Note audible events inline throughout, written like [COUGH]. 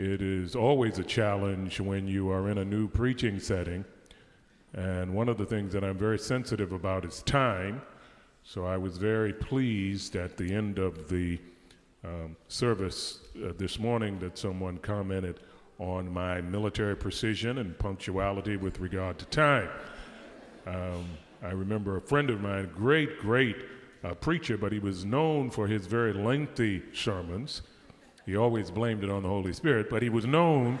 it is always a challenge when you are in a new preaching setting. And one of the things that I'm very sensitive about is time. So I was very pleased at the end of the um, service uh, this morning that someone commented on my military precision and punctuality with regard to time. Um, I remember a friend of mine, great, great uh, preacher, but he was known for his very lengthy sermons. He always blamed it on the Holy Spirit, but he was known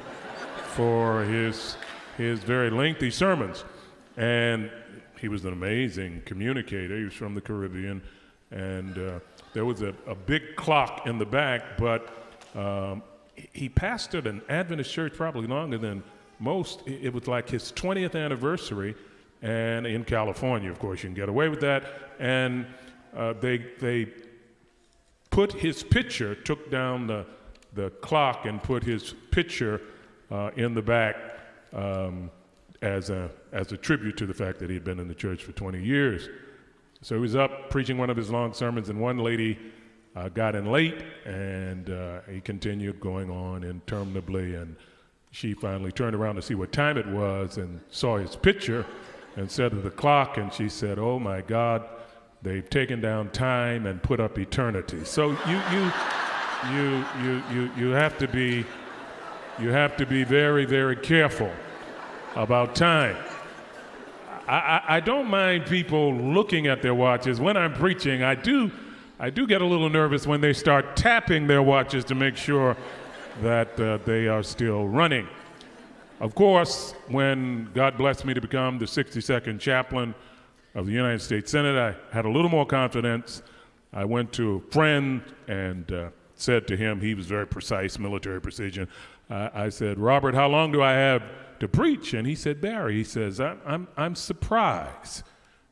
for his, his very lengthy sermons. And he was an amazing communicator. He was from the Caribbean. And uh, there was a, a big clock in the back, but um, he pastored an Adventist church probably longer than most. It was like his 20th anniversary, and in California, of course, you can get away with that. And uh, they they put his picture, took down the the clock, and put his picture uh, in the back um, as a as a tribute to the fact that he had been in the church for 20 years. So he was up preaching one of his long sermons, and one lady uh, got in late, and uh, he continued going on interminably. And she finally turned around to see what time it was and saw his picture and said to the clock, and she said, Oh my God, they've taken down time and put up eternity. So you, you, you, you, you, you have to be, you have to be very, very careful about time. I, I, I don't mind people looking at their watches. When I'm preaching, I do I do get a little nervous when they start tapping their watches to make sure that uh, they are still running. Of course, when God blessed me to become the 62nd chaplain of the United States Senate, I had a little more confidence. I went to a friend and uh, said to him, he was very precise, military precision. Uh, I said, Robert, how long do I have to preach? And he said, Barry, he says, I'm, I'm, I'm surprised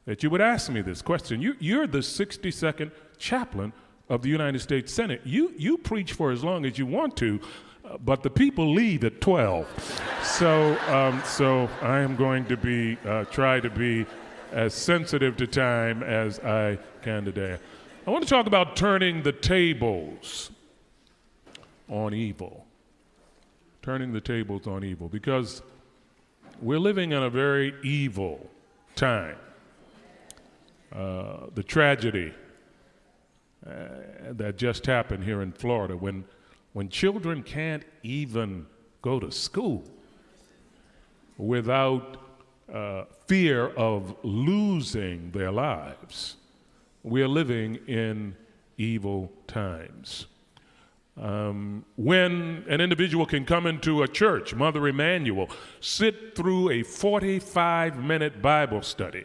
that you would ask me this question. You, you're the 62nd chaplain of the United States Senate. You, you preach for as long as you want to, uh, but the people leave at 12. so, um, so I am going to be, uh, try to be as sensitive to time as I can today. I want to talk about turning the tables on evil. Turning the tables on evil, because we're living in a very evil time. Uh, the tragedy uh, that just happened here in Florida when, when children can't even go to school without uh, fear of losing their lives. We're living in evil times. Um, when an individual can come into a church, Mother Emanuel, sit through a 45 minute Bible study,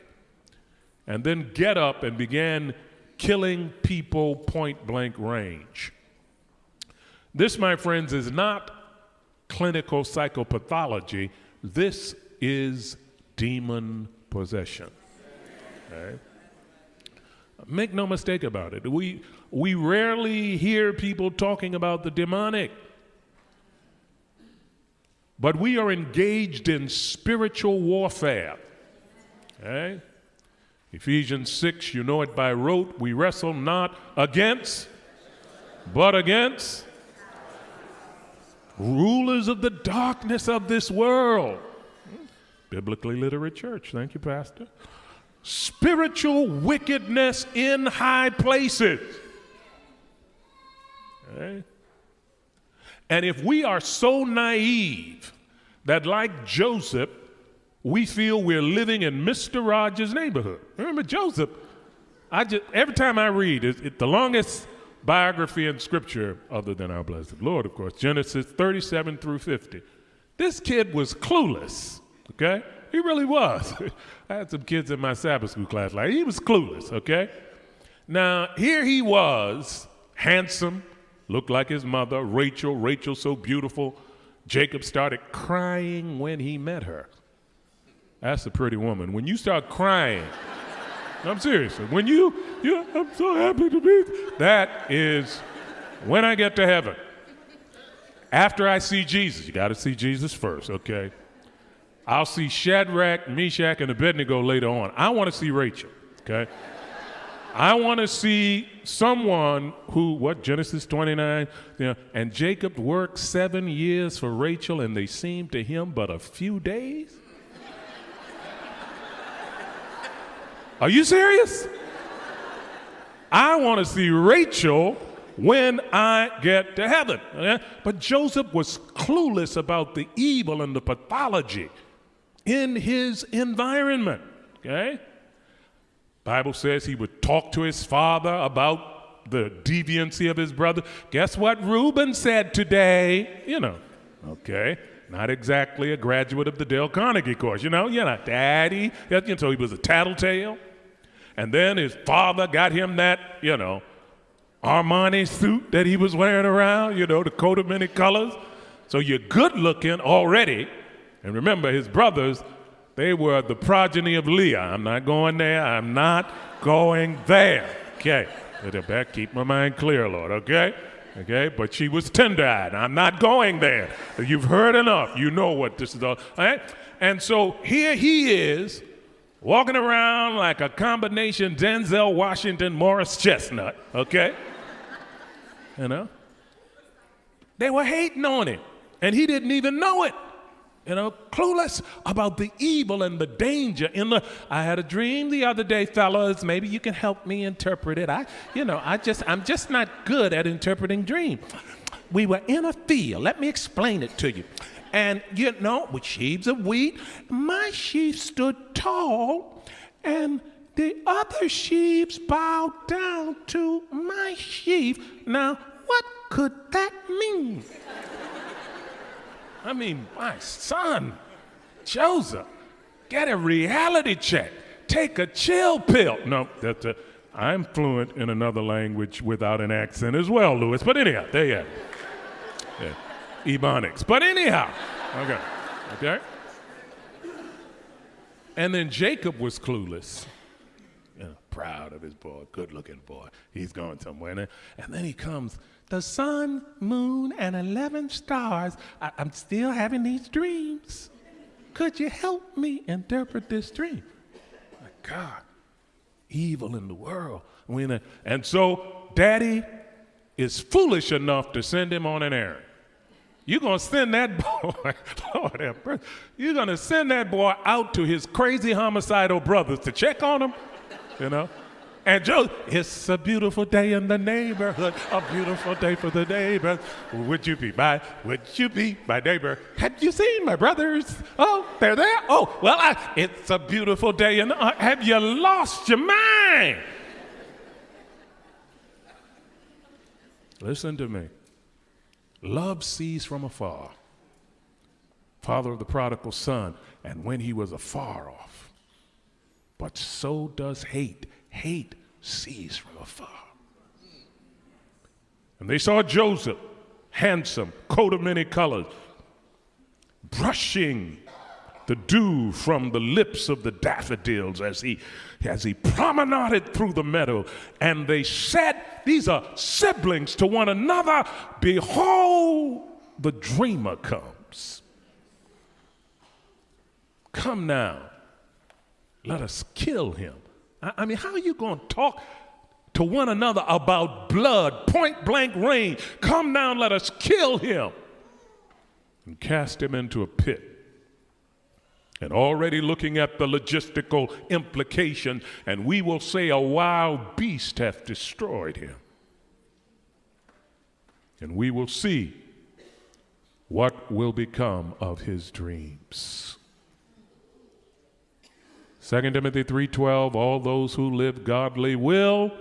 and then get up and begin killing people point blank range. This, my friends, is not clinical psychopathology. This is demon possession. Make no mistake about it. We, we rarely hear people talking about the demonic. But we are engaged in spiritual warfare. Okay? Ephesians 6, you know it by rote. We wrestle not against, but against rulers of the darkness of this world. Biblically literate church. Thank you, Pastor. Spiritual wickedness in high places. And if we are so naive that, like Joseph, we feel we're living in Mr. Rogers' neighborhood. Remember Joseph? I just every time I read it, it, the longest biography in Scripture, other than our blessed Lord, of course, Genesis 37 through 50. This kid was clueless. Okay, he really was. [LAUGHS] I had some kids in my Sabbath school class like he was clueless. Okay, now here he was, handsome, looked like his mother, Rachel. Rachel so beautiful. Jacob started crying when he met her. That's a pretty woman. When you start crying, [LAUGHS] I'm serious. When you, you, I'm so happy to be, that is when I get to heaven. After I see Jesus, you got to see Jesus first, okay? I'll see Shadrach, Meshach, and Abednego later on. I want to see Rachel, okay? I want to see someone who, what, Genesis 29, you know, and Jacob worked seven years for Rachel and they seemed to him but a few days? Are you serious? I want to see Rachel when I get to heaven. But Joseph was clueless about the evil and the pathology in his environment. Okay? Bible says he would talk to his father about the deviancy of his brother. Guess what Reuben said today? You know, okay. Not exactly a graduate of the Dale Carnegie course, you know, you know, daddy. So he was a tattletale. And then his father got him that, you know, Armani suit that he was wearing around, you know, the coat of many colors. So you're good looking already. And remember, his brothers they were the progeny of Leah. I'm not going there. I'm not going there. Okay. Better keep my mind clear, Lord, okay? Okay, but she was tender eyed. I'm not going there. You've heard enough. You know what this is all. all right? And so here he is, walking around like a combination Denzel Washington, Morris Chestnut, okay? You know? They were hating on him, and he didn't even know it you know, clueless about the evil and the danger in the. I had a dream the other day, fellas. Maybe you can help me interpret it. I, you know, I just, I'm just not good at interpreting dreams. We were in a field. Let me explain it to you. And you know, with sheaves of wheat, my sheaf stood tall, and the other sheaves bowed down to my sheaf. Now, what could that mean? I mean, my son, Joseph, get a reality check. Take a chill pill. No, that's a, uh, I'm fluent in another language without an accent as well, Louis. But anyhow, there you go. Yeah. Ebonics. But anyhow, okay. Okay? And then Jacob was clueless. You proud of his boy, good looking boy. He's going somewhere. And then he comes the sun, moon, and 11 stars. I, am still having these dreams. Could you help me interpret this dream? My God, evil in the world. And so, daddy is foolish enough to send him on an errand. You're going to send that [LAUGHS] boy, Lord you're going to send that boy out to his crazy homicidal brothers to check on him, you know? And Joe, it's a beautiful day in the neighborhood, a beautiful day for the neighbors. Would you be my, would you be my neighbor? Have you seen my brothers? Oh, they're there? Oh, well, I, it's a beautiful day and uh, have you lost your mind? Listen to me. Love sees from afar. Father of the prodigal son, and when he was afar off. But so does hate hate sees from afar. And they saw Joseph, handsome, coat of many colors, brushing the dew from the lips of the daffodils as he as he promenaded through the meadow. And they said these are siblings to one another. Behold the dreamer comes. Come now let us kill him I mean, how are you going to talk to one another about blood, point blank range? Come down, let us kill him and cast him into a pit. And already looking at the logistical implication, and we will say a wild beast hath destroyed him. And we will see what will become of his dreams. 2 Timothy 3:12 all those who live godly will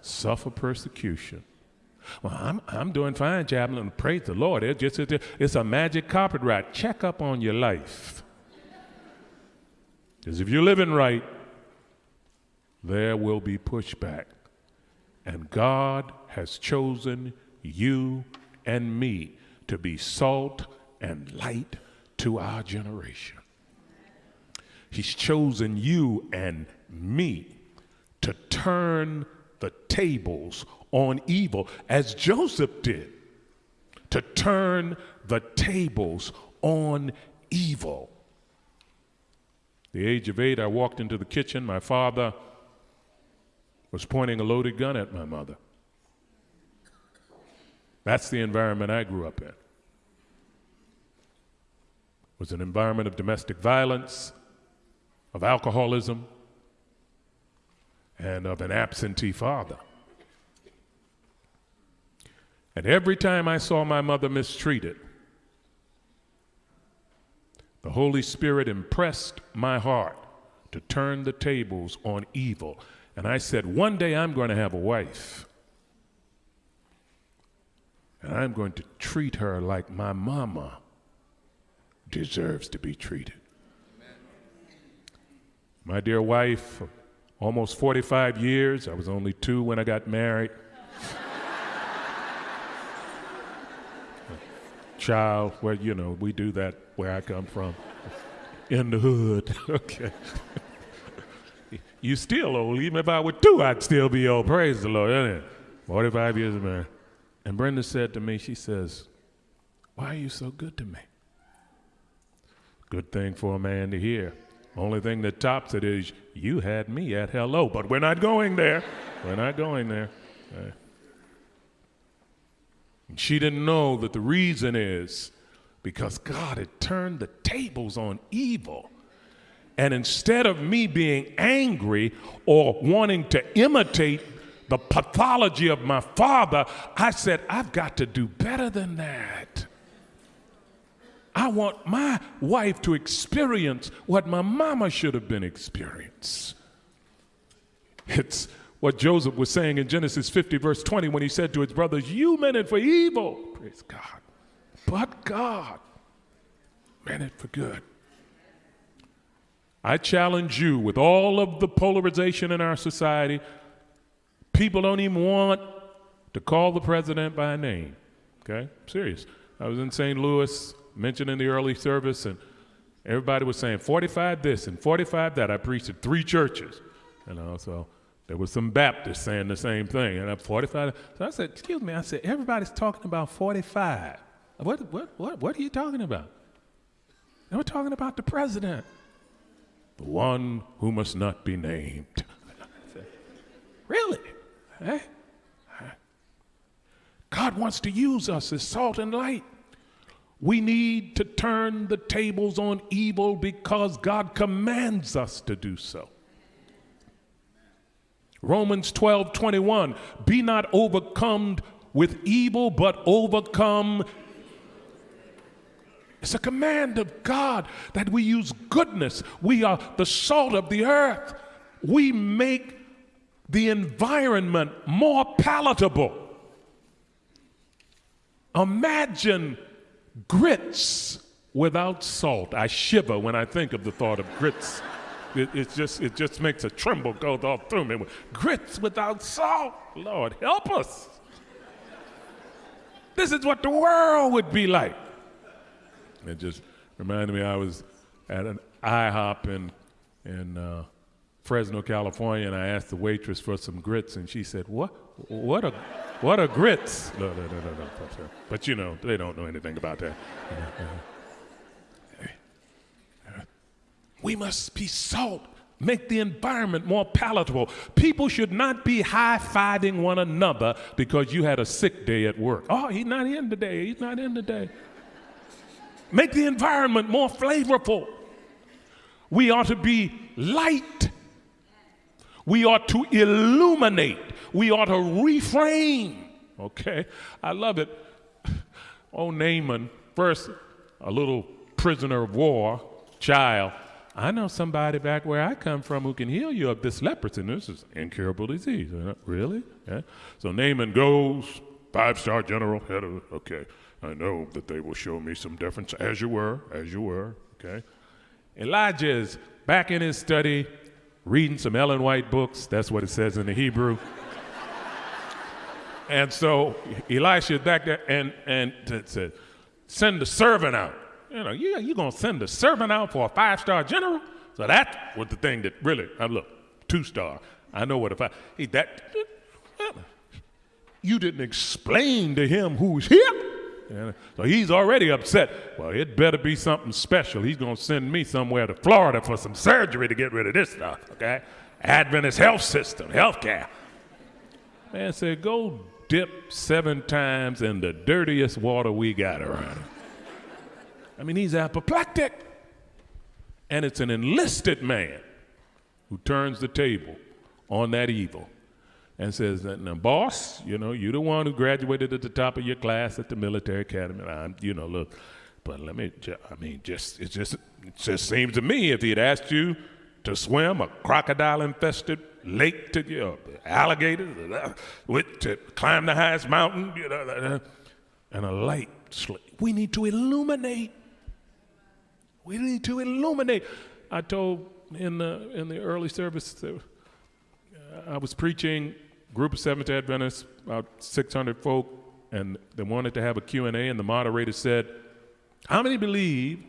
suffer persecution. Well, I'm, I'm doing fine, Chaplain. Praise the Lord. It's just it's a magic carpet ride. Check up on your life. Because if you're living right, there will be pushback. And God has chosen you and me to be salt and light to our generation. He's chosen you and me to turn the tables on evil, as Joseph did, to turn the tables on evil. The age of eight, I walked into the kitchen. My father was pointing a loaded gun at my mother. That's the environment I grew up in. It was an environment of domestic violence, of alcoholism, and of an absentee father. And every time I saw my mother mistreated, the Holy Spirit impressed my heart to turn the tables on evil. And I said, One day I'm going to have a wife. And I'm going to treat her like my mama deserves to be treated. My dear wife, almost 45 years, I was only two when I got married. [LAUGHS] Child, well, you know, we do that where I come from, in the hood. [LAUGHS] okay. you still old. Even if I were two, I'd still be old. Praise the Lord, isn't it? 45 years of marriage. And Brenda said to me, she says, Why are you so good to me? Good thing for a man to hear. Only thing that tops it is, You had me at hello, but we're not going there. we're not going there. Uh, she didn't know that the reason is because God had turned the tables on evil. And instead of me being angry or wanting to imitate the pathology of my father, I said, I've got to do better than that. I want my wife to experience what my mama should have been experienced. It's what Joseph was saying in Genesis 50, verse 20, when he said to his brothers, You meant it for evil. Praise God. But God meant it for good. I challenge you with all of the polarization in our society, people don't even want to call the president by name. Okay? I'm serious. I was in St. Louis, mentioned in the early service, and everybody was saying 45 this and 45 that. I preached at three churches. You know, so there was some Baptists saying the same thing. And I'm 45. So I said, excuse me, I said, everybody's talking about 45. What, what, what, what are you talking about? And we're talking about the president, the one who must not be named. really? Eh? God wants to use us as salt and light. We need to turn the tables on evil because God commands us to do so. Romans 12 21, be not overcome with evil, but overcome it's a command of God that we use goodness. We are the salt of the earth. We make the environment more palatable. Imagine grits without salt. I shiver when I think of the thought of grits. It, it, just, it just makes a tremble go all through me. Grits without salt. Lord, help us. This is what the world would be like. It just reminded me I was at an IHOP in, in uh, Fresno, California, and I asked the waitress for some grits, and she said, "What? What a, what are grits?" No, no, no, no, no. But you know, they don't know anything about that. We must be salt, make the environment more palatable. People should not be high fiving one another because you had a sick day at work. Oh, he's not in today. He's not in today make the environment more flavorful. We ought to be light. We ought to illuminate. We ought to reframe. Okay? I love it. [LAUGHS] Oh, Naaman, first, a little prisoner of war, child. I know somebody back where I come from who can heal you of this leprosy. This is incurable disease. Really? Yeah. So Naaman goes, five star general, head of, okay. I know that they will show me some difference, as you were, as you were, okay? Elijah is back in his study, reading some Ellen White books. That's what it says in the Hebrew. And so Elisha is back there and, and said, send the servant out. You know, you, you're going to send the servant out for a five star general? So that was the thing that really, I look, two star. I know what a five, he, that, you didn't explain to him who's here. So he's already upset. Well, it better be something special. He's going to send me somewhere to Florida for some surgery to get rid of this stuff, okay? Adventist health system, health care. Man said, go dip seven times in the dirtiest water we got around. I mean, he's apoplectic. And it's an enlisted man who turns the table on that evil and says, now, boss, you know, you're the one who graduated at the top of your class at the military academy. I'm, you know, look, but let me, I mean, just, it just, it just seems to me if he'd asked you to swim a crocodile infested lake to, know, alligators, uh, with, to climb the highest mountain, you know, and a light, we need to illuminate we need to illuminate. I told in the, in the early service, uh, I was preaching, group of Seventh-day Adventists, about 600 folk, and they wanted to have a Q&A, and the moderator said, how many believe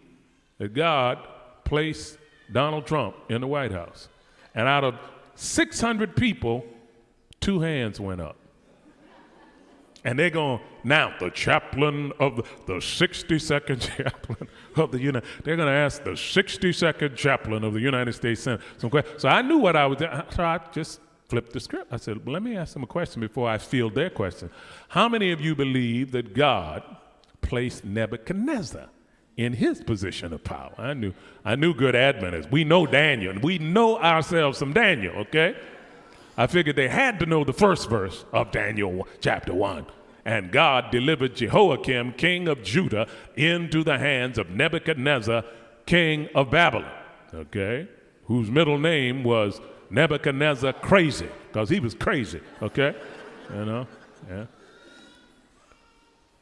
that God placed Donald Trump in the White House? And out of 600 people, two hands went up. And they're going, now the chaplain of the, the 62nd [LAUGHS] chaplain of the United, they're going to ask the 62nd chaplain of the United States Senate some questions. So I knew what I was, so I just flipped the script. I said, let me ask them a question before I field their question. How many of you believe that God placed Nebuchadnezzar in his position of power? I knew, I knew good Adventists. We know Daniel, we know ourselves some Daniel, okay? I figured they had to know the first verse of Daniel chapter 1. And God delivered Jehoiakim, king of Judah, into the hands of Nebuchadnezzar, king of Babylon, okay, whose middle name was Nebuchadnezzar crazy, because he was crazy, okay, you know, yeah.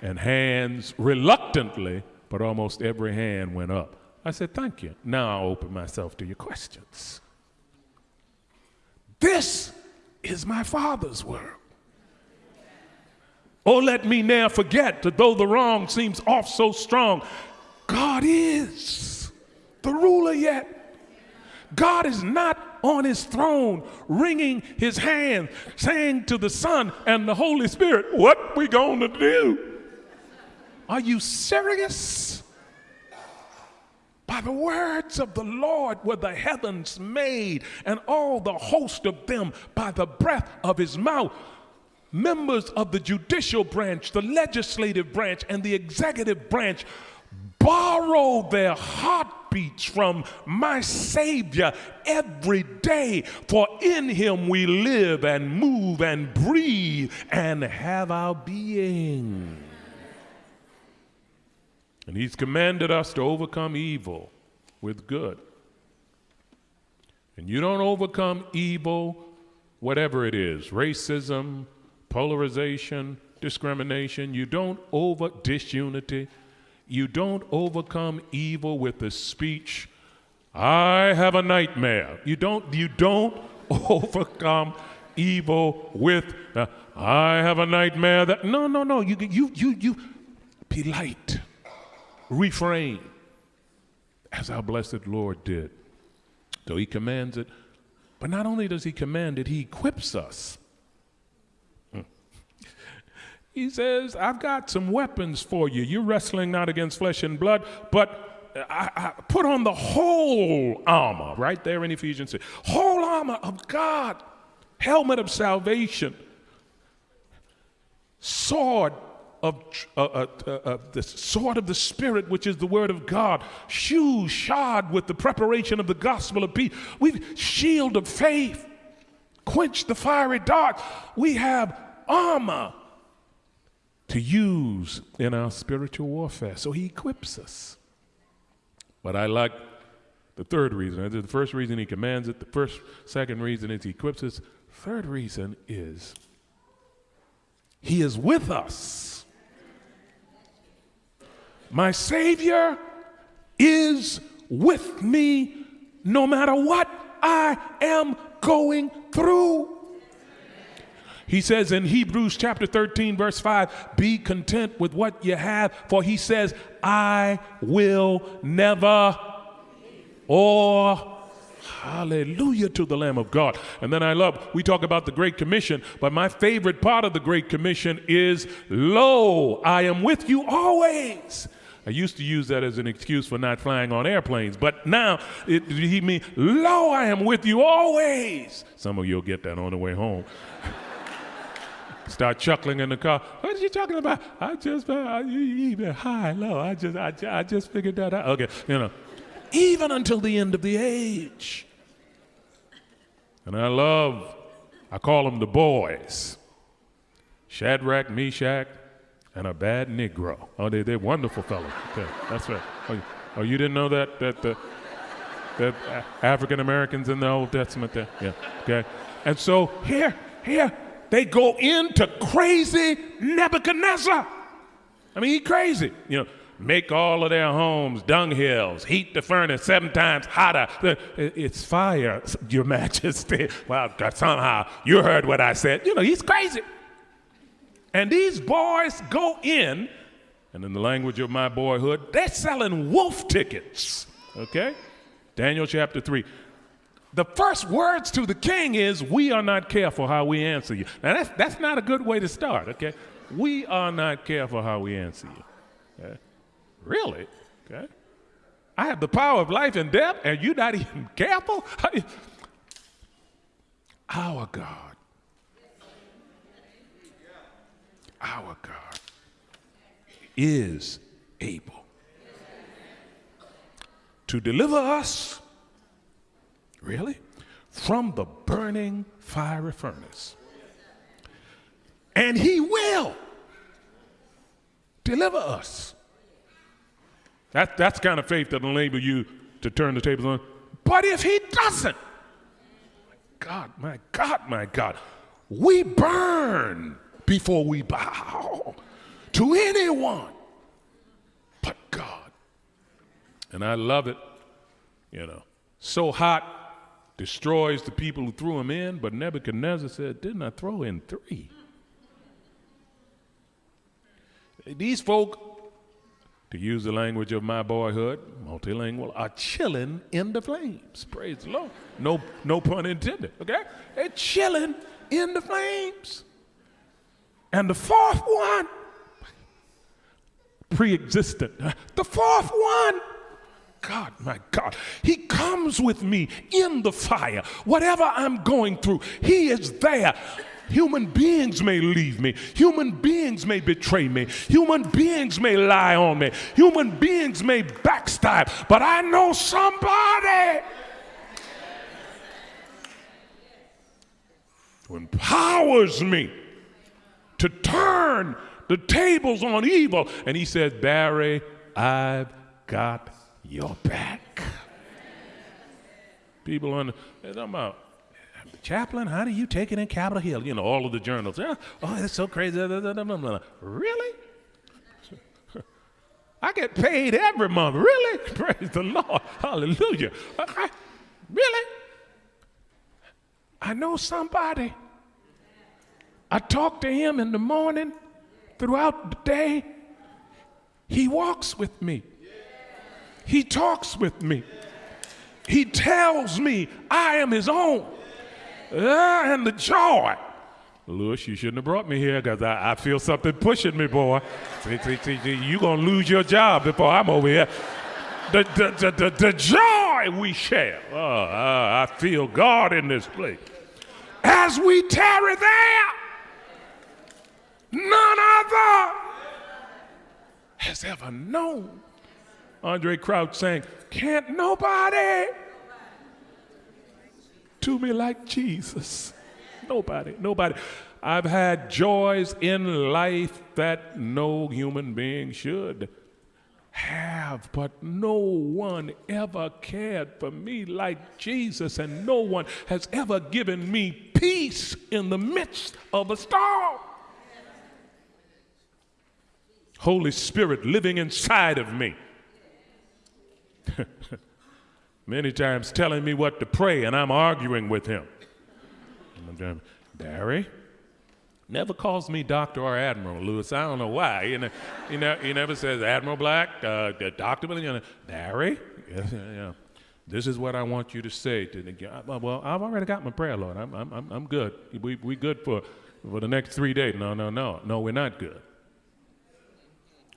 And hands reluctantly, but almost every hand went up. I said, Thank you. Now I'll open myself to your questions. This is my Father's world. Oh, let me ne'er forget that though the wrong seems off so strong, God is the ruler yet. God is not on his throne wringing his hand, saying to the Son and the Holy Spirit, What we gonna do? Are you serious? By the words of the Lord were the heavens made, and all the host of them by the breath of his mouth. Members of the judicial branch, the legislative branch, and the executive branch borrow their heartbeats from my Savior every day, for in him we live and move and breathe and have our being. And he's commanded us to overcome evil with good. And you don't overcome evil, whatever it is racism, polarization, discrimination. You don't over disunity. You don't overcome evil with the speech, I have a nightmare. You don't, you don't [LAUGHS] overcome evil with, uh, I have a nightmare that, no, no, no. You, you, you, you, be light refrain, as our blessed Lord did. So he commands it. But not only does he command it, he equips us. Hmm. He says, I've got some weapons for you. You're wrestling not against flesh and blood, but I, I put on the whole armor, right there in Ephesians 6. Whole armor of God, helmet of salvation, sword of uh, uh, uh, uh, the sword of the Spirit, which is the word of God, shoes shod with the preparation of the gospel of peace. We've shield of faith, quench the fiery dart. We have armor to use in our spiritual warfare. So he equips us. But I like the third reason. The first reason he commands it. The first, second reason is he equips us. Third reason is he is with us. My Savior is with me no matter what I am going through. He says in Hebrews chapter 13, verse 5, be content with what you have, for he says, I will never or Hallelujah to the Lamb of God. And then I love, we talk about the Great Commission, but my favorite part of the Great Commission is, Lo, I am with you always I used to use that as an excuse for not flying on airplanes, but now it, he means, Lo, I am with you always. Some of you will get that on the way home. [LAUGHS] Start chuckling in the car. What are you talking about? I just, uh, even high, low. I just, I, I just figured that out. Okay, you know, even until the end of the age. And I love, I call them the boys Shadrach, Meshach, and a bad Negro. Oh, they, they're wonderful fellows. Okay, that's right. Oh, oh, you didn't know that? That, the that African Americans in the Old Testament there? Yeah, okay. And so here, here, they go into crazy Nebuchadnezzar. I mean, he crazy. You know, make all of their homes dunghills, heat the furnace seven times hotter. It's fire, [LAUGHS] Your Majesty. Well, somehow you heard what I said. You know, he's crazy. And these boys go in, and in the language of my boyhood, they're selling wolf tickets. Okay? Daniel chapter 3 the first words to the king is, We are not careful how we answer you. Now, that's, that's not a good way to start, okay? We are not careful how we answer you. Okay? Really? Okay? I have the power of life and death, and you're not even [LAUGHS] careful? [LAUGHS] Our God, our God is able to deliver us Really? From the burning fiery furnace. And he will deliver us. That, that's kind of faith that'll enable you to turn the tables on. But if he doesn't, my God, my God, my God, we burn before we bow to anyone but God. And I love it, you know. So hot destroys the people who threw him in, but Nebuchadnezzar said, Didn't I throw in three? These folk, to use the language of my boyhood, multilingual, are chilling in the flames. Praise the Lord. No, no pun intended, okay? They're chilling in the flames. And the fourth one, pre existent, the fourth one God, my God, He comes with me in the fire. Whatever I'm going through, He is there. Human beings may leave me. Human beings may betray me. Human beings may lie on me. Human beings may backstab. But I know somebody who empowers me to turn the tables on evil. And he said, Barry, I've got your back. People on they're talking about chaplain, how do you take it in Capitol Hill? You know, all of the journals. Oh, that's so crazy. Really? [LAUGHS] I get paid every month. Really? [LAUGHS] Praise the Lord. Hallelujah. Really? I know somebody. I talk to him in the morning, throughout the day. He walks with me. He talks with me. He tells me I am his own. Uh, and the joy. Lewis, you shouldn't have brought me here because I, I, feel something pushing me, boy. You're going to lose your job before I'm over here. The, the, the, the, the joy we share. Oh, uh, I feel God in this place. As we tarry there, none other has ever known Andraé Crouch saying, Can't nobody do me like Jesus. Nobody, nobody. I've had joys in life that no human being should have, but no one ever cared for me like Jesus, and no one has ever given me peace in the midst of a storm. Holy Spirit living inside of me [LAUGHS] Many times telling me what to pray, and I'm arguing with him. Barry never calls me doctor or admiral, Lewis. I don't know why. You know, he, ne- he never says Admiral Black, uh, Doctor. You. [LAUGHS] Yeah, This is what I want you to say to the. guy. Well, I've already got my prayer, Lord. I'm, I'm, I'm good. We, we good for, for the next three days. No, no, no, no. We're not good.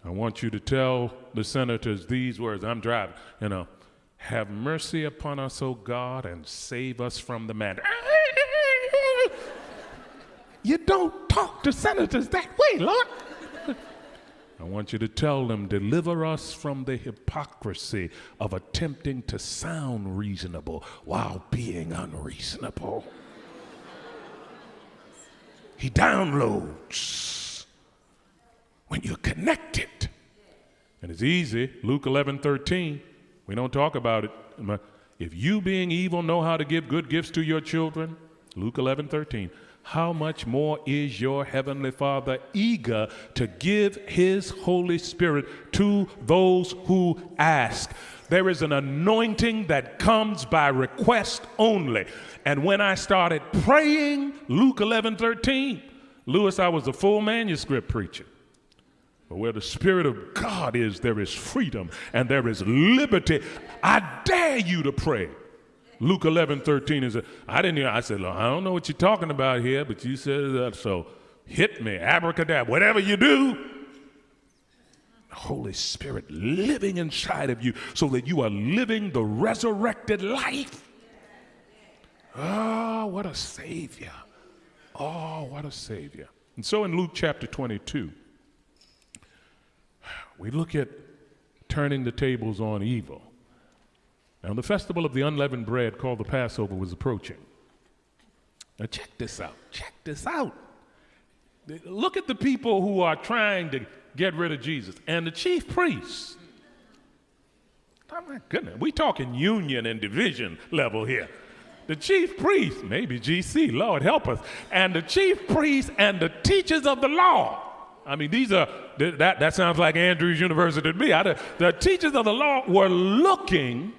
I want you to tell the senators these words. I'm driving, you know. Have mercy upon us, O God, and save us from the man. [LAUGHS] You don't talk to senators that way, Lord. I want you to tell them, deliver us from the hypocrisy of attempting to sound reasonable while being unreasonable. he downloads when you're connected. And it's easy. Luke 11 13. We don't talk about it. If you, being evil, know how to give good gifts to your children, Luke 11 13 how much more is your heavenly Father eager to give his Holy Spirit to those who ask? There is an anointing that comes by request only. And when I started praying, Luke 11 13, Lewis, I was a full manuscript preacher. But where the Spirit of God is, there is freedom and there is liberty. I dare you to pray. Luke 11, 13 is, I didn't hear, I said, I don't know what you're talking about here, but you said that, so hit me, abracadabra, whatever you do. Holy Spirit living inside of you so that you are living the resurrected life. Oh, what a Savior. Oh, what a Savior. And so in Luke chapter 22, we look at turning the tables on evil. Now, the festival of the unleavened bread called the Passover was approaching. Now, check this out. Check this out. Look at the people who are trying to get rid of Jesus and the chief priests. Oh, my goodness. we talking union and division level here. The chief priests, maybe GC, Lord help us, and the chief priests and the teachers of the law. I mean, these are, that, that sounds like Andrews University to me. I, the teachers of the law were looking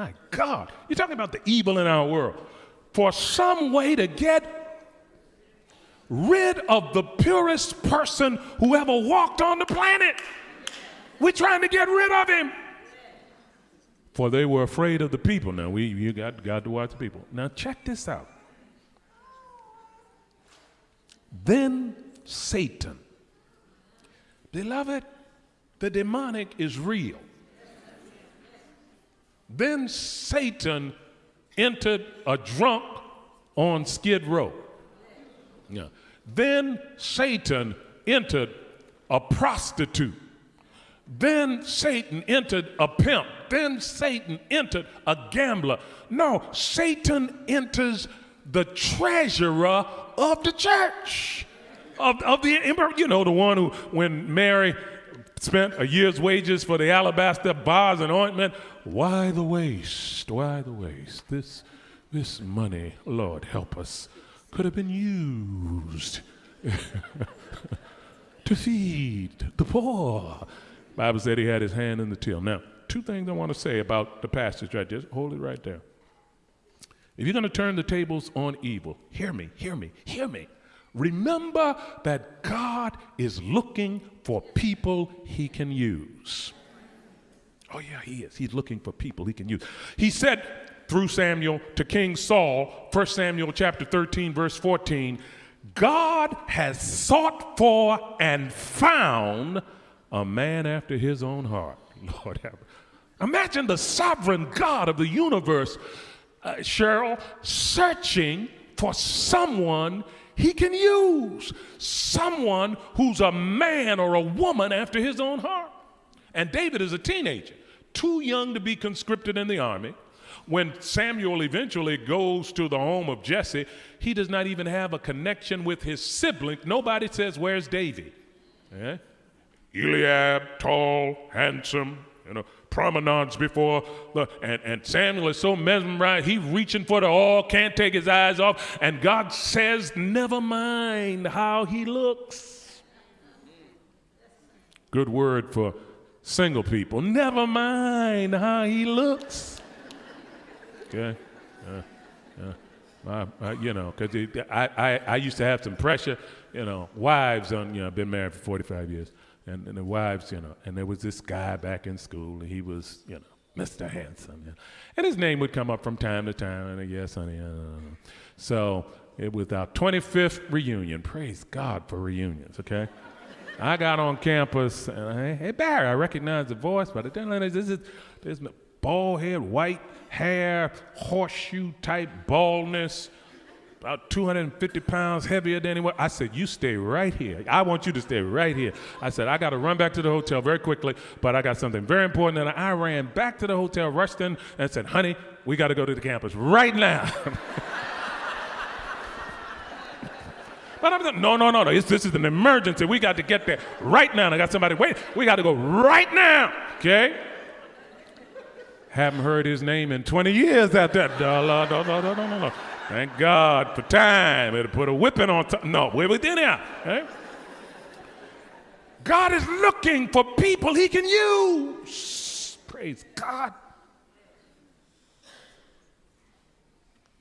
my God, you're talking about the evil in our world. For some way to get rid of the purest person who ever walked on the planet. We're trying to get rid of him. For they were afraid of the people. Now, we, you got, got to watch the people. Now, check this out. Then Satan. Beloved, the demonic is real. Then Satan entered a drunk on Skid Row. Yeah. Then Satan entered a prostitute. Then Satan entered a pimp. Then Satan entered a gambler. No, Satan enters the treasurer of the church. Of, of the, you know, the one who, when Mary spent a year's wages for the alabaster bars and ointment. Why the waste? Why the waste? This, this money, Lord help us, could have been used [LAUGHS] to feed the poor. Bible said he had his hand in the till. Now, two things I want to say about the passage right. Just hold it right there. If you're going to turn the tables on evil, hear me, hear me, hear me. Remember that God is looking for people he can use. Oh, yeah, he is. He's looking for people he can use. He said through Samuel to King Saul, 1 Samuel chapter 13, verse 14, God has sought for and found a man after his own heart. [LAUGHS] Lord have Imagine the sovereign God of the universe, uh, Cheryl, searching for someone he can use someone who's a man or a woman after his own heart. And David is a teenager, too young to be conscripted in the army. When Samuel eventually goes to the home of Jesse, he does not even have a connection with his sibling. Nobody says, Where's David? Yeah? Eliab, tall, handsome, you know, promenades before the, and, and Samuel is so mesmerized, he's reaching for the oil, can't take his eyes off, and God says, never mind how he looks. Good word for single people. Never mind how he looks. Okay? Uh, uh, I, you know, because I, I, I used to have some pressure, you know, wives on, you know, I've been married for 45 years and, and the wives, you know, and there was this guy back in school, and he was, you know, Mr. Handsome. You know, and his name would come up from time to time, and guess, honey, uh, so it was our 25th reunion. Praise God for reunions, okay? I got on campus, and I, hey, Barry, I recognize the voice, but I didn't know this is this bald head, white hair, horseshoe type baldness, about 250 pounds heavier than anyone. I said, You stay right here. I want you to stay right here. I said, I got to run back to the hotel very quickly, but I got something very important. And I ran back to the hotel, rushed in, and said, Honey, we got to go to the campus right now. [LAUGHS] But I'm like, no, no, no, no. It's, this is an emergency. We got to get there right now. And I got somebody waiting. We got to go right now. Okay. Haven't heard his name in 20 years at that. No, no, no, no, no, no, no. Thank God for time. It'll put a whipping on top. No, we're within here. Eh? Okay? God is looking for people he can use. Praise God.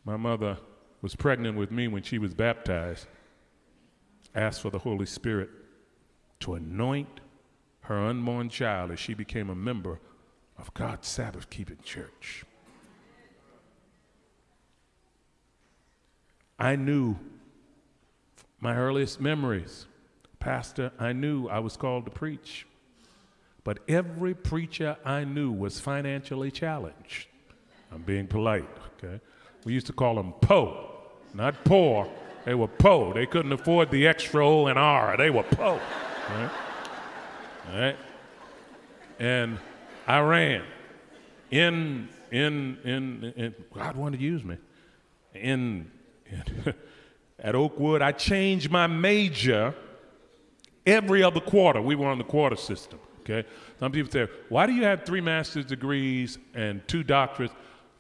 My mother was pregnant with me when she was baptized asked for the Holy Spirit to anoint her unborn child as she became a member of God's Sabbath keeping church. I knew my earliest memories, Pastor, I knew I was called to preach. But every preacher I knew was financially challenged. I'm being polite, okay? We used to call them po, not poor, they were poor. They couldn't afford the extra O and R. They were poor. Right? right? And I ran in, in, in, in, God wanted to use me. In [LAUGHS] at Oakwood, I changed my major every other quarter. We were on the quarter system. Okay. Some people say, why do you have three master's degrees and two doctorates?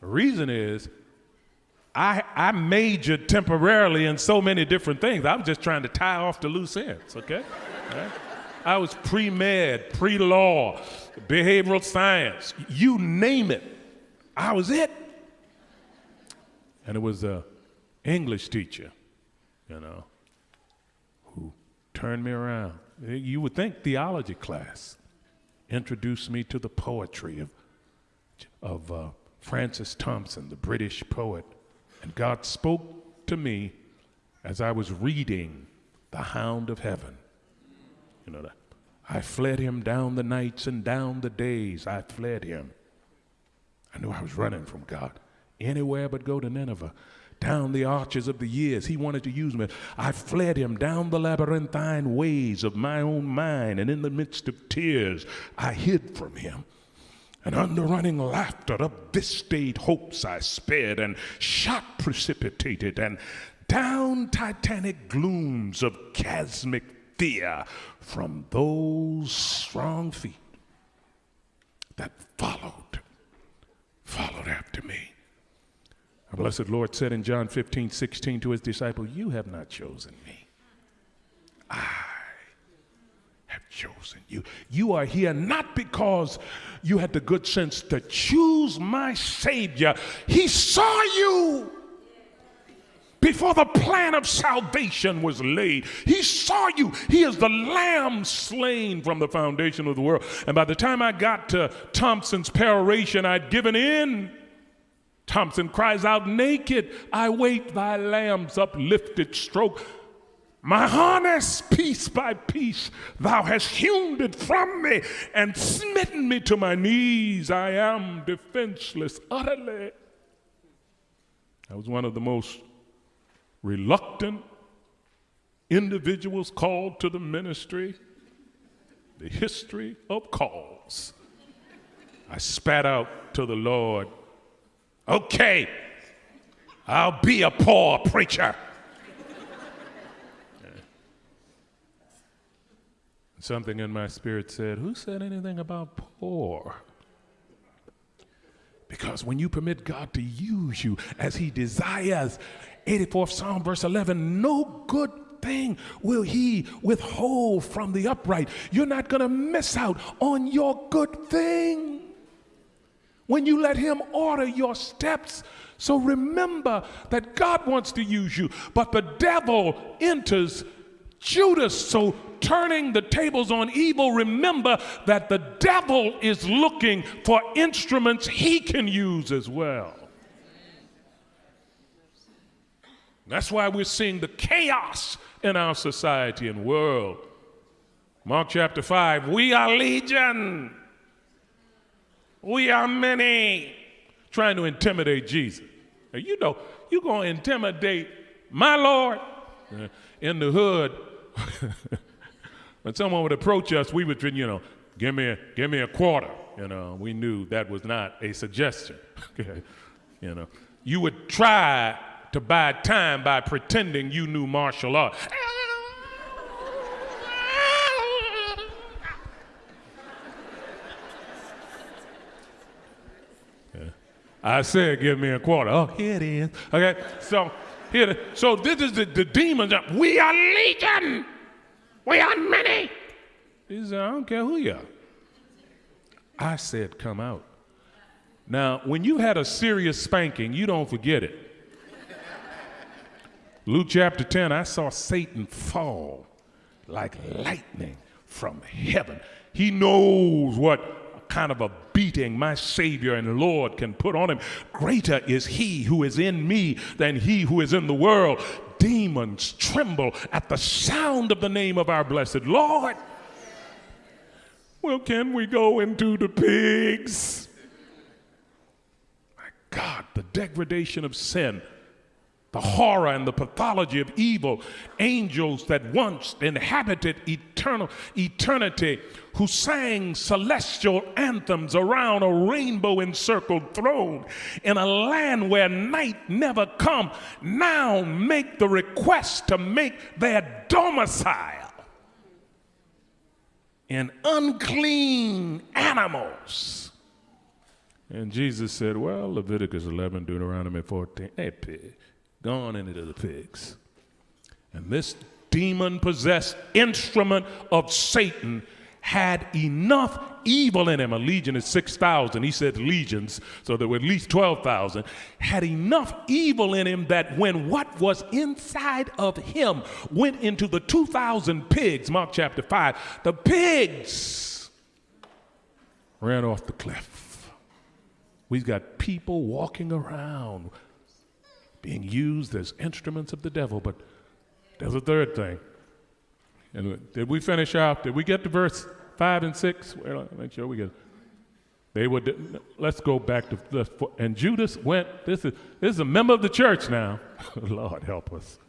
The reason is I, I majored temporarily in so many different things. I was just trying to tie off the loose ends, okay? Right? I was pre med, pre law, behavioral science, you name it. I was it. And it was an English teacher, you know, who turned me around. You would think theology class introduced me to the poetry of, of uh, Francis Thompson, the British poet and God spoke to me as I was reading The Hound of Heaven. You know that. I fled him down the nights and down the days. I fled him. I knew I was running from God. Anywhere but go to Nineveh. Down the arches of the years, he wanted to use me. I fled him down the labyrinthine ways of my own mind, and in the midst of tears, I hid from him. And under running laughter of this state hopes I sped, and shot precipitated, and down titanic glooms of chasmic fear from those strong feet that followed, followed after me. Our blessed Lord said in John 15, 16 to his disciple, You have not chosen me. I have chosen you. You are here not because you had the good sense to choose my Savior. He saw you before the plan of salvation was laid. He saw you. He is the lamb slain from the foundation of the world. And by the time I got to Thompson's peroration, I'd given in. Thompson cries out, Naked, I wait thy lamb's uplifted stroke. My harness, piece by piece, thou hast hewn it from me and smitten me to my knees. I am defenseless utterly. I was one of the most reluctant individuals called to the ministry, the history of calls. I spat out to the Lord, okay, I'll be a poor preacher. Something in my spirit said, Who said anything about poor? Because when you permit God to use you as He desires, 84th Psalm, verse 11, no good thing will He withhold from the upright. You're not going to miss out on your good thing when you let Him order your steps. So remember that God wants to use you, but the devil enters Judas. So turning the tables on evil, remember that the devil is looking for instruments he can use as well. That's why we're seeing the chaos in our society and world. Mark chapter 5 we are legion, we are many, trying to intimidate Jesus. You know, you're going to intimidate my Lord. Uh, in the hood, [LAUGHS] when someone would approach us, we would, you know, give me a, give me a quarter. You know, we knew that was not a suggestion. [LAUGHS] you know, you would try to buy time by pretending you knew martial art. I said, give me a quarter. Oh, here it is. Okay, so here, so this is the, the demons. We are legion. We are many. He said, I don't care who you are. I said, come out. Now, when you had a serious spanking, you don't forget it. Luke chapter 10, I saw Satan fall like lightning from heaven. He knows what kind of a beating my Savior and Lord can put on him. Greater is he who is in me than he who is in the world. Demons tremble at the sound of the name of our blessed Lord. Well, can we go into the pigs? My God, the degradation of sin the horror and the pathology of evil, angels that once inhabited eternal eternity, who sang celestial anthems around a rainbow encircled throne in a land where night never come, now make the request to make their domicile in unclean animals. And Jesus said, Well, Leviticus 11, Deuteronomy 14, hey, gone into the pigs. And this demon possessed instrument of Satan had enough evil in him. A legion is 6,000. He said legions, so there were at least 12,000. Had enough evil in him that when what was inside of him went into the 2,000 pigs, Mark chapter 5, the pigs ran off the cliff. We've got people walking around being used as instruments of the devil. But there's a third thing. And uh, did we finish off? Did we get to verse five and six? Well, make sure we get. They would. Let's go back to. The, and Judas went. This is this is a member of the church now. [LAUGHS] Lord help us.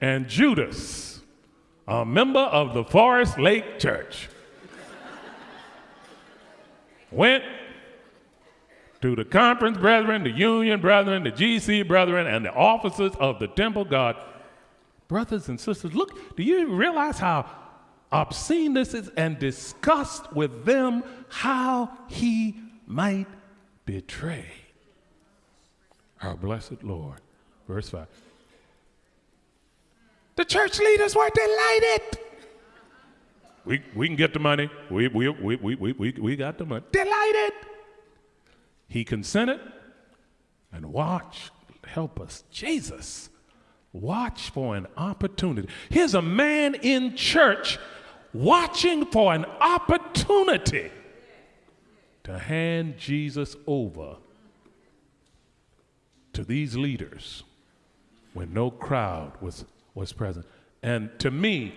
And Judas, a member of the Forest Lake Church, [LAUGHS] went to the conference brethren, the union brethren, the GC brethren, and the officers of the temple God. Brothers and sisters, look, do you realize how obscene this is? And discussed with them how he might betray our blessed Lord. Verse 5. The church leaders were delighted. We, we can get the money. We, we, we, we, we, we, we got the money. Delighted. He consented and watch, help us, Jesus. Watch for an opportunity. Here's a man in church watching for an opportunity to hand Jesus over to these leaders when no crowd was, was present. And to me,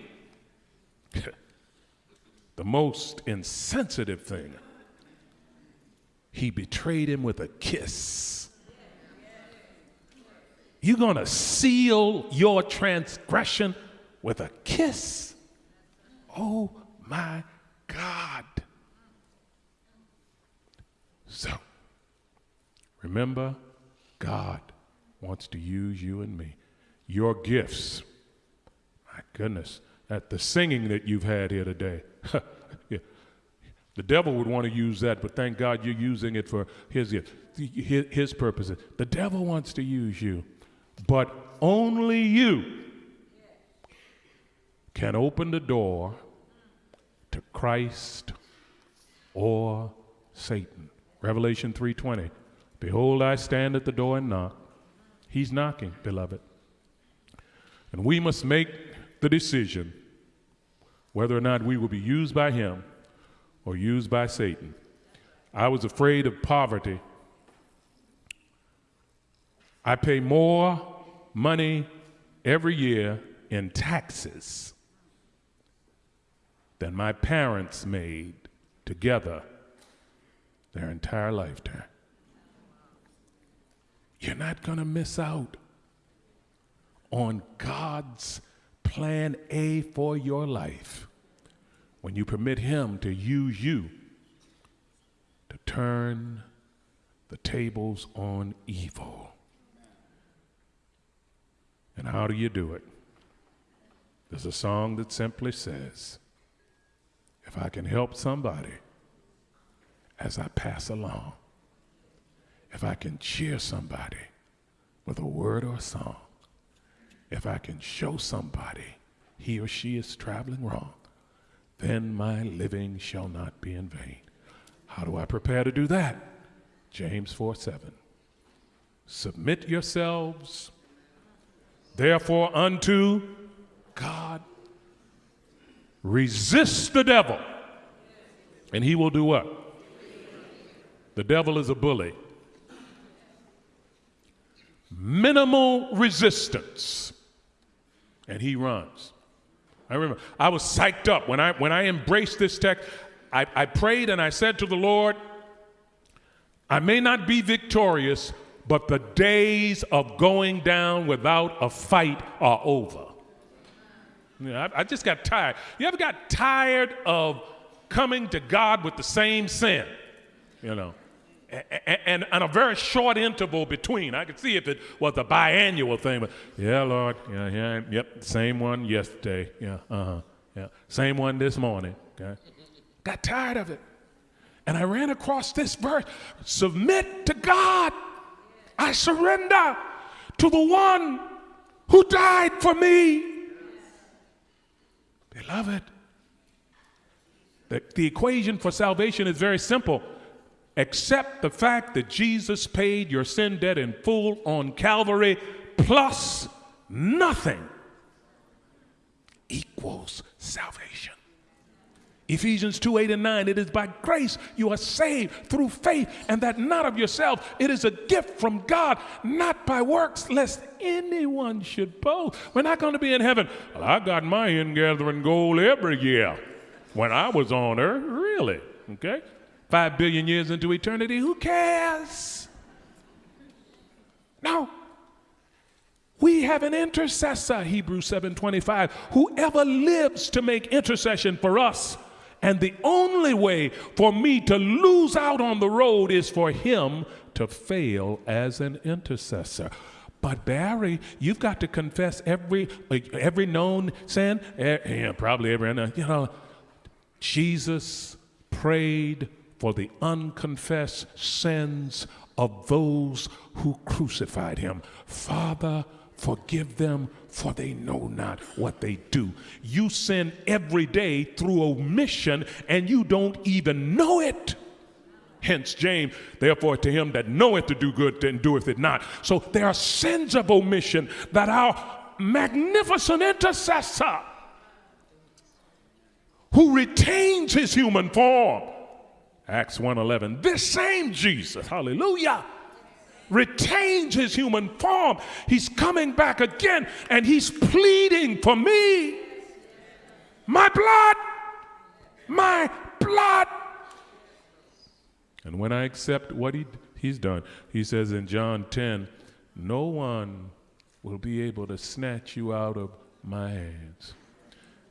[LAUGHS] the most insensitive thing he betrayed him with a kiss. You're going to seal your transgression with a kiss? Oh my God. So, remember, God wants to use you and me. Your gifts, my goodness, at the singing that you've had here today. [LAUGHS] The devil would want to use that, but thank God you're using it for his, his, purposes. The devil wants to use you, but only you can open the door to Christ or Satan. Revelation 3:20. Behold, I stand at the door and knock. He's knocking, beloved. And we must make the decision whether or not we will be used by him or used by Satan. I was afraid of poverty. I pay more money every year in taxes than my parents made together their entire lifetime. you're not going to miss out on God's plan A for your life when you permit Him to use you to turn the tables on evil. And how do you do it? There's a song that simply says, If I can help somebody as I pass along, if I can cheer somebody with a word or a song, if I can show somebody he or she is traveling wrong, then my living shall not be in vain. How do I prepare to do that? James 4 7. Submit yourselves, therefore, unto God. Resist the devil, and he will do what? The devil is a bully. Minimal resistance, and he runs. I remember I was psyched up when I when I embraced this text. I, I prayed and I said to the Lord, I may not be victorious, but the days of going down without a fight are over. You know, I, I just got tired. You ever got tired of coming to God with the same sin? You know, and, and, a very short interval between. I could see if it was a biannual thing, but yeah, Lord, yeah, yeah, yep, same one yesterday, yeah, uh huh, yeah, same one this morning. Okay, got tired of it, and I ran across this verse: "Submit to God, I surrender to the one who died for me." Beloved, the, the equation for salvation is very simple accept the fact that Jesus paid your sin debt in full on Calvary plus nothing equals salvation. Ephesians 2 8 and 9, it is by grace you are saved through faith, and that not of yourself. It is a gift from God, not by works, lest anyone should boast. We're not going to be in heaven. Well, I got my ingathering goal every year when I was on earth. Really? Okay? Five billion years into eternity, who cares? No. We have an intercessor, Hebrews 7:25, whoever lives to make intercession for us. And the only way for me to lose out on the road is for him to fail as an intercessor. But Barry, you've got to confess every every known sin, eh, yeah, probably every you know. Jesus prayed for the unconfessed sins of those who crucified him. Father, forgive them, for they know not what they do. You sin every day through omission, and you don't even know it. Hence, James, therefore, to him that knoweth to do good and doeth it not. So there are sins of omission that our magnificent intercessor, who retains his human form, Acts 1:11. This same Jesus, hallelujah, retains his human form. He's coming back again and he's pleading for me. My blood, my blood. And when I accept what he, he's done, he says in John 10, no one will be able to snatch you out of my hands.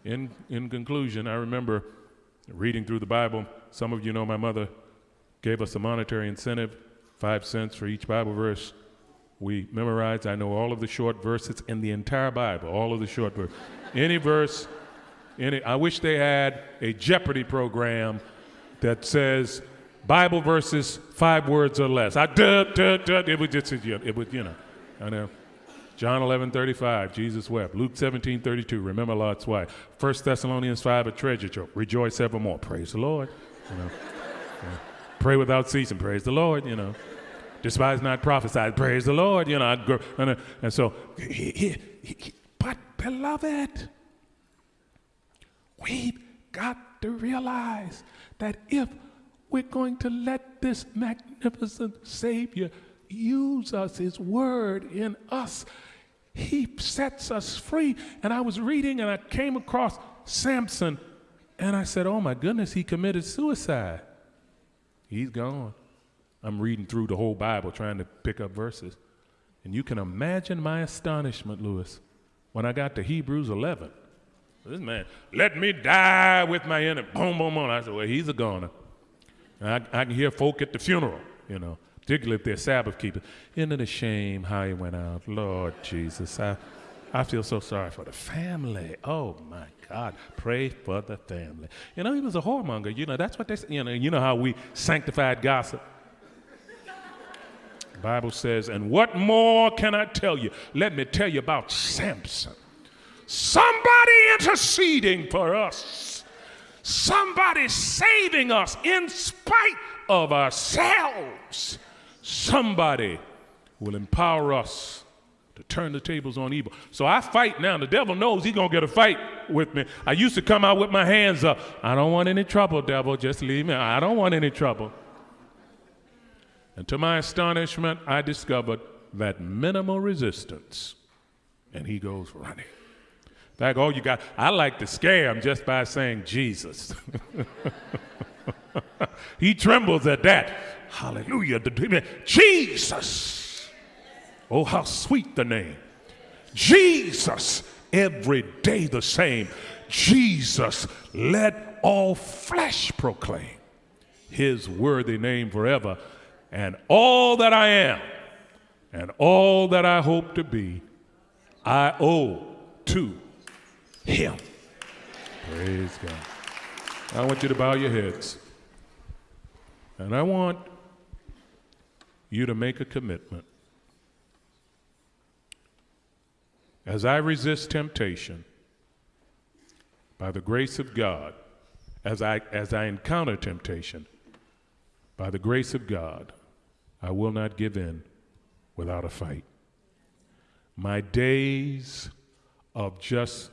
In, in conclusion, I remember reading through the Bible some of you know my mother gave us a monetary incentive, five cents for each Bible verse. We memorized, I know all of the short verses in the entire Bible, all of the short verses. Any verse, any, I wish they had a Jeopardy program that says Bible verses, five words or less. I, duh, duh, duh, it would just, it would, you know, I know. John 11, 35, Jesus wept. Luke 17, 32, remember Lot's wife. 1 Thessalonians 5, a treasure trove. Rejoice evermore. Praise the Lord. You know, pray without ceasing. Praise the Lord. You know, despise not prophesy. Praise the Lord. You know, and, uh, and, so, he, he, he, but beloved, we've got to realize that if we're going to let this magnificent Savior use us, His Word in us, He sets us free. And I was reading and I came across Samson and I said, Oh my goodness, he committed suicide. He's gone. I'm reading through the whole Bible trying to pick up verses. And you can imagine my astonishment, Lewis, when I got to Hebrews 11. This man, let me die with my enemy. Boom, boom, boom. I said, well, he's a goner. I, I can hear folk at the funeral, you know, particularly if they're Sabbath keepers. Isn't it a shame how he went out? Lord Jesus, I, I feel so sorry for the family. Oh my God, pray for the family. You know, he was a whoremonger. You know, that's what they say. You know, you know how we sanctified gossip. Bible says, and what more can I tell you? Let me tell you about Samson. Somebody interceding for us. Somebody saving us in spite of ourselves. Somebody will empower us to turn the tables on evil. So I fight now. The devil knows he's going to get a fight with me. I used to come out with my hands up. I don't want any trouble, devil. Just leave me. I don't want any trouble. And to my astonishment, I discovered that minimal resistance. And he goes running. In fact, all you got, I like to scare him just by saying Jesus. [LAUGHS] he trembles at that. Hallelujah. Jesus. Oh, how sweet the name. Jesus, every day the same. Jesus, let all flesh proclaim his worthy name forever and all that I am and all that I hope to be, I owe to Him. Praise God. I want you to bow your heads. And I want you to make a commitment. As I resist temptation, by the grace of God, as I, as I encounter temptation, by the grace of God, I will not give in without a fight. My days of just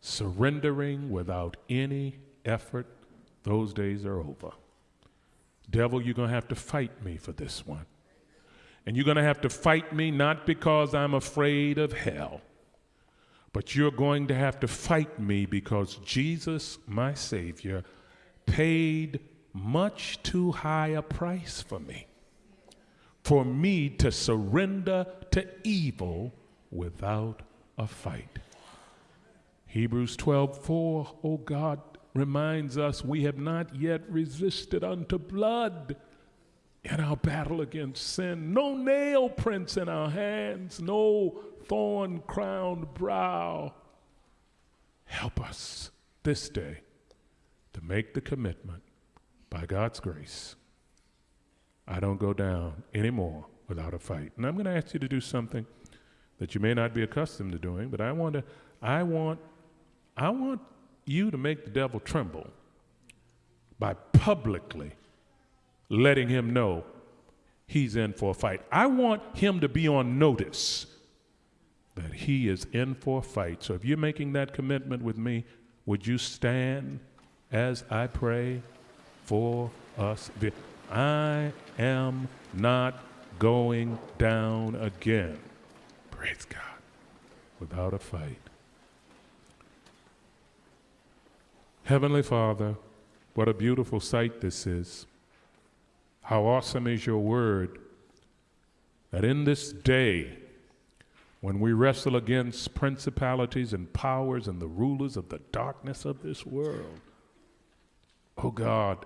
surrendering without any effort, those days are over. Devil, you're going to have to fight me for this one. And you're going to have to fight me not because I'm afraid of hell, but you're going to have to fight me because Jesus, my Savior, paid much too high a price for me for me to surrender to evil without a fight. Hebrews 12, 4, oh God, reminds us we have not yet resisted unto blood in our battle against sin. No nail prints in our hands, no thorn crowned brow. Help us this day to make the commitment by God's grace I don't go down anymore without a fight. And I'm going to ask you to do something that you may not be accustomed to doing, but I want to, I want, I want you to make the devil tremble by publicly letting him know he's in for a fight. I want him to be on notice that he is in for a fight. So if you're making that commitment with me, would you stand as I pray for us? I am not going down again. Praise God. Without a fight. Heavenly Father, what a beautiful sight this is. How awesome is your word that in this day, when we wrestle against principalities and powers and the rulers of the darkness of this world, oh God,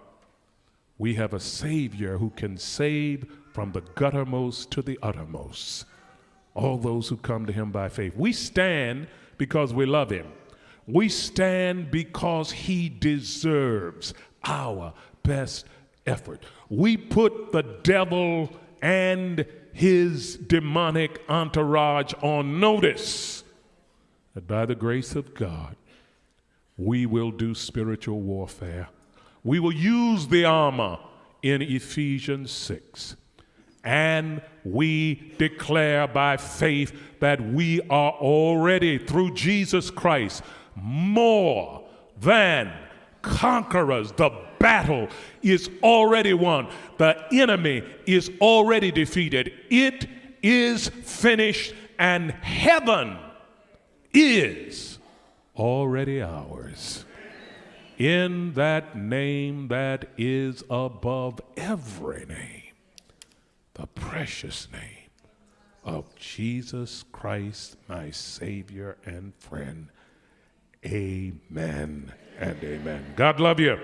we have a Savior who can save from the guttermost to the uttermost all those who come to Him by faith. We stand because we love Him. We stand because He deserves our best effort. We put the devil and his demonic entourage on notice that by the grace of God, we will do spiritual warfare we will use the armor in Ephesians 6. And we declare by faith that we are already, through Jesus Christ, more than conquerors. The battle is already won, the enemy is already defeated. It is finished, and heaven is already ours in that name that is above every name, the precious name of Jesus Christ, my Savior and friend. Amen and amen. God love you.